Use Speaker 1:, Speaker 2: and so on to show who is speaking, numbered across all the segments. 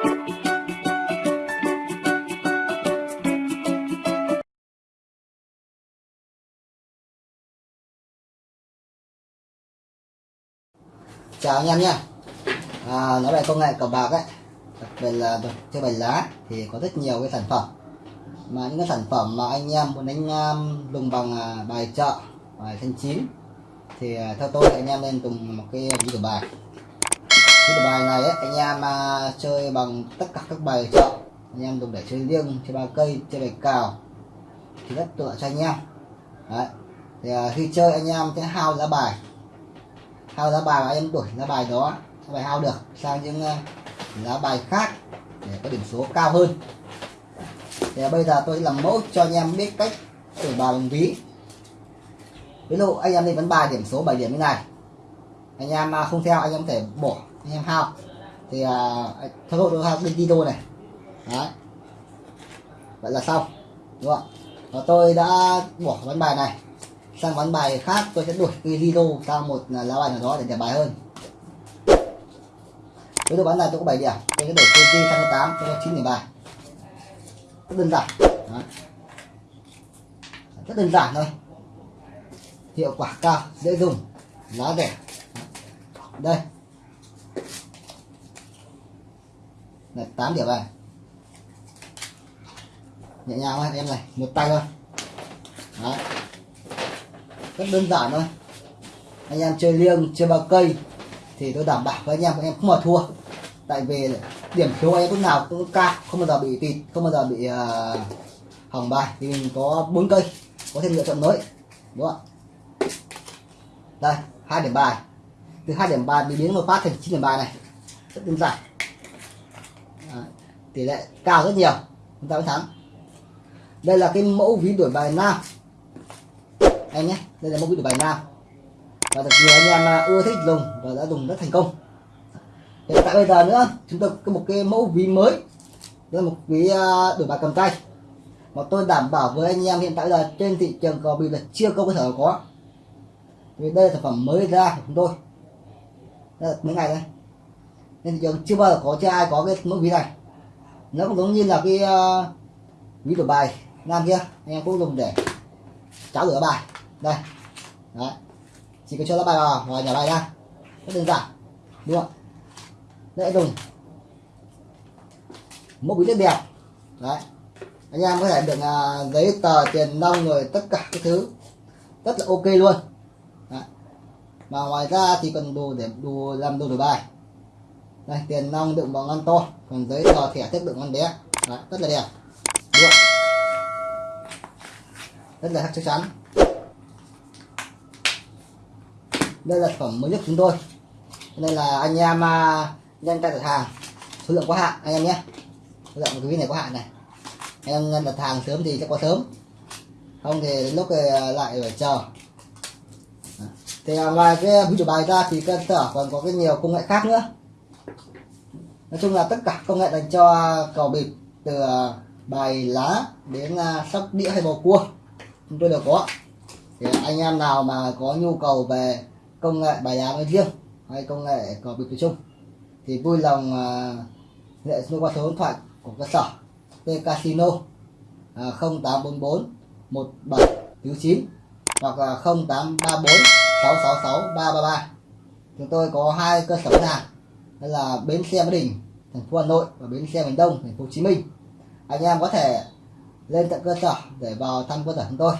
Speaker 1: chào anh em nhé à, nói về công nghệ cờ bạc ấy đặc biệt là chơi bài lá thì có rất nhiều cái sản phẩm. Mà những cái sản phẩm mà anh em muốn đánh um, dùng bằng uh, bài chợ bài thanh chín thì uh, theo tôi anh em nên dùng một cái ví cờ bài ví bài này ấy, anh em à, chơi bằng tất cả các bài chọn. Anh em dùng để chơi riêng chơi ba cây chơi bài cào. Thì rất tựa cho anh em. Đấy. thì à, khi chơi anh em sẽ hao ra bài. Hao giá bài và em đổi giá bài đó. Giá bài hao được sang những uh, giá bài khác để có điểm số cao hơn. Thì à, bây giờ tôi làm mẫu cho anh em biết cách đổi bài bằng ví. Ví dụ anh em đi vấn bài điểm số 7 điểm như này. Anh em à, không theo anh em có thể bỏ anh em hao thì uh, theo tôi tôi hao bên đi này. Đấy. Vậy là xong đúng không và tôi đã bỏ ván bài này sang ván bài khác tôi sẽ đổi cái Lido sang một à, lá bài nào đó để đẹp bài hơn. Với dụ ván này tôi có 7 điểm tôi sẽ đổi KG sang 8 tôi có 9 điểm bài. Rất đơn giản. Đó. rất đơn giản thôi. Hiệu quả cao dễ dùng giá rẻ. Đây. Là 8 điểm bài nhẹ nhàng thôi em này một tay thôi. Đấy. rất đơn giản thôi. Anh em chơi liêng chơi bao cây thì tôi đảm bảo với anh em anh em không mà thua. Tại vì điểm số anh em lúc nào cũng cao không bao giờ bị tịt không bao giờ bị uh, hỏng bài. Thì mình có bốn cây có thêm lựa chọn mới đúng không đây hai điểm bài. Từ hai điểm bài bị biến một phát thành chín điểm bài này. Rất đơn giản. Đấy. tỷ lệ cao rất nhiều. Chúng ta mới thắng. Đây là cái mẫu ví đổi bài nam. Anh nhé, đây là mẫu ví đổi bài nam. Và thật nhiều anh em à, ưa thích dùng và đã dùng rất thành công. Hiện tại bây giờ nữa, chúng tôi có một cái mẫu ví mới. Đây là một ví à, đổi bài cầm tay. Mà tôi đảm bảo với anh em hiện tại là trên thị trường cò bị là chưa có cơ sở có. Vì đây là sản phẩm mới ra của chúng tôi. Đây là mấy ngày đây? Nên thị trường chưa bao giờ có chưa ai có cái mẫu ví này. Nó cũng giống như là cái uh, ví đổi bài nam kia anh em cũng dùng để cháo rửa bài. Đây. Đấy. Chỉ cần cho lá bài vào và nhà bài ra rất đơn giản. Đúng không dễ dùng mẫu ví rất đẹp. Đấy. Anh em có thể được uh, giấy tờ tiền nông rồi tất cả các thứ. Rất là ok luôn. Đấy. mà ngoài ra thì cần đồ để đồ làm đồ đổi bài đây tiền nong đựng bằng ngăn to. Còn giấy tờ thẻ thiết đựng ngăn bé. Đấy, rất là đẹp. Được. Rất là chắc chắn. Đây là phẩm mới nhất chúng tôi. Nên là anh em à, uh, nhanh tay đặt hàng số lượng có hạn anh em nhé. Số lượng cái này có hạn này. Anh em đặt hàng sớm thì sẽ có sớm. Không thì lúc ờ, lại phải chờ. Thì à, ngoài cái ví dụ bài ra thì cơ sở còn có cái nhiều công nghệ khác nữa nói chung là tất cả công nghệ dành cho cầu bịp từ à, bài lá đến à, sóc đĩa hay bầu cua, chúng tôi đều có. Thì anh em nào mà có nhu cầu về công nghệ bài lá nói riêng hay công nghệ cầu bịp nói chung, thì vui lòng à, hệ số qua số điện thoại của cơ sở T Casino 0844 1799 hoặc là 0834 666 333 chúng tôi có hai cơ sở hàng là bến xe Mỹ Đình thành phố Hà Nội và bến xe miền Đông thành phố Hồ Chí Minh. Anh em có thể lên tận cơ sở để vào thăm cơ sở chúng tôi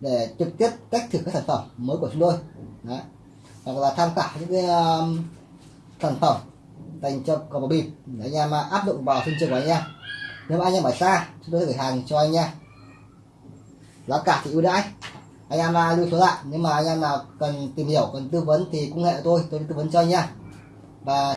Speaker 1: để trực tiếp test thử các sản phẩm mới của chúng tôi. Đấy. hoặc là tham khảo những cái um, sản phẩm dành cho cờ bò bịp để anh em uh, áp dụng vào sân trường của anh em. Nếu mà anh em ở xa chúng tôi gửi hàng cho anh em. Giá cả thì ưu đãi. Anh em uh, lưu số lại. Nếu mà anh em nào cần tìm hiểu cần tư vấn thì cũng hệ tôi tôi tư vấn cho anh em. Và